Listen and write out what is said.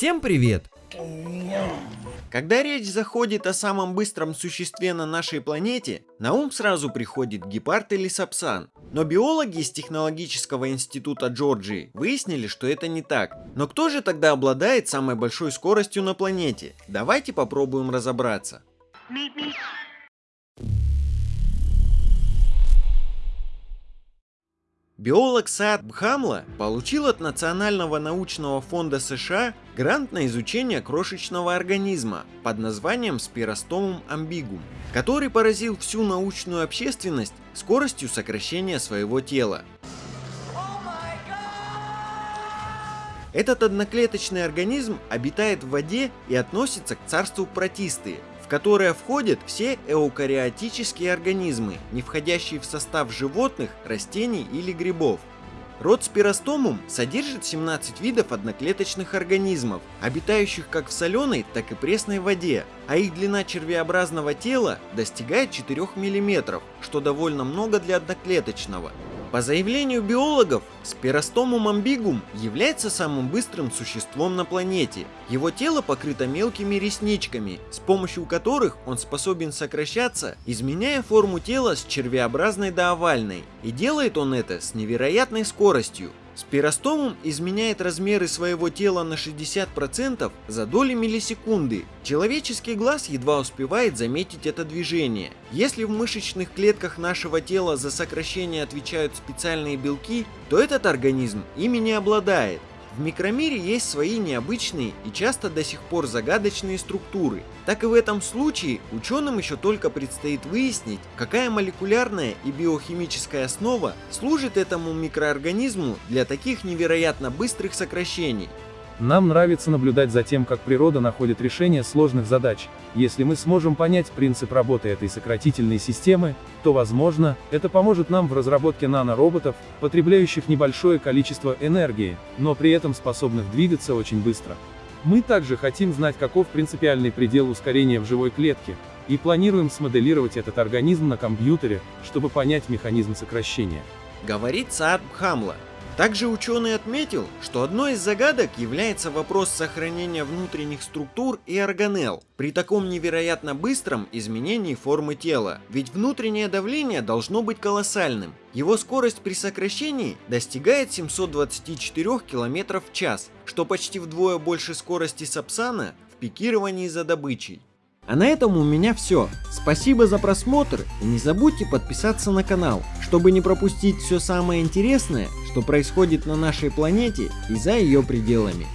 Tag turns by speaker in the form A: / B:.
A: Всем привет! Когда речь заходит о самом быстром существе на нашей планете, на ум сразу приходит гепард или сапсан. Но биологи из технологического института Джорджии выяснили, что это не так. Но кто же тогда обладает самой большой скоростью на планете? Давайте попробуем разобраться. Биолог Саад Бхамла получил от Национального научного фонда США грант на изучение крошечного организма под названием Spirostomum ambigum, который поразил всю научную общественность скоростью сокращения своего тела. Этот одноклеточный организм обитает в воде и относится к царству протисты, которое входят все эукариотические организмы, не входящие в состав животных, растений или грибов. Род спиростомум содержит 17 видов одноклеточных организмов, обитающих как в соленой, так и пресной воде, а их длина червеобразного тела достигает 4 мм, что довольно много для одноклеточного. По заявлению биологов, Спиростомум амбигум является самым быстрым существом на планете. Его тело покрыто мелкими ресничками, с помощью которых он способен сокращаться, изменяя форму тела с червеобразной до овальной. И делает он это с невероятной скоростью. Спиростомум изменяет размеры своего тела на 60% за доли миллисекунды. Человеческий глаз едва успевает заметить это движение. Если в мышечных клетках нашего тела за сокращение отвечают специальные белки, то этот организм ими не обладает. В микромире есть свои необычные и часто до сих пор загадочные структуры. Так и в этом случае ученым еще только предстоит выяснить, какая молекулярная и биохимическая основа служит этому микроорганизму для таких невероятно быстрых сокращений.
B: Нам нравится наблюдать за тем, как природа находит решение сложных задач. Если мы сможем понять принцип работы этой сократительной системы, то, возможно, это поможет нам в разработке нанороботов, потребляющих небольшое количество энергии, но при этом способных двигаться очень быстро. Мы также хотим знать, каков принципиальный предел ускорения в живой клетке, и планируем смоделировать этот организм на компьютере, чтобы понять механизм сокращения.
A: Говорит Саад Бхамла, также ученый отметил, что одной из загадок является вопрос сохранения внутренних структур и органелл при таком невероятно быстром изменении формы тела, ведь внутреннее давление должно быть колоссальным. Его скорость при сокращении достигает 724 км в час, что почти вдвое больше скорости Сапсана в пикировании за добычей. А на этом у меня все. Спасибо за просмотр и не забудьте подписаться на канал, чтобы не пропустить все самое интересное, что происходит на нашей планете и за ее пределами.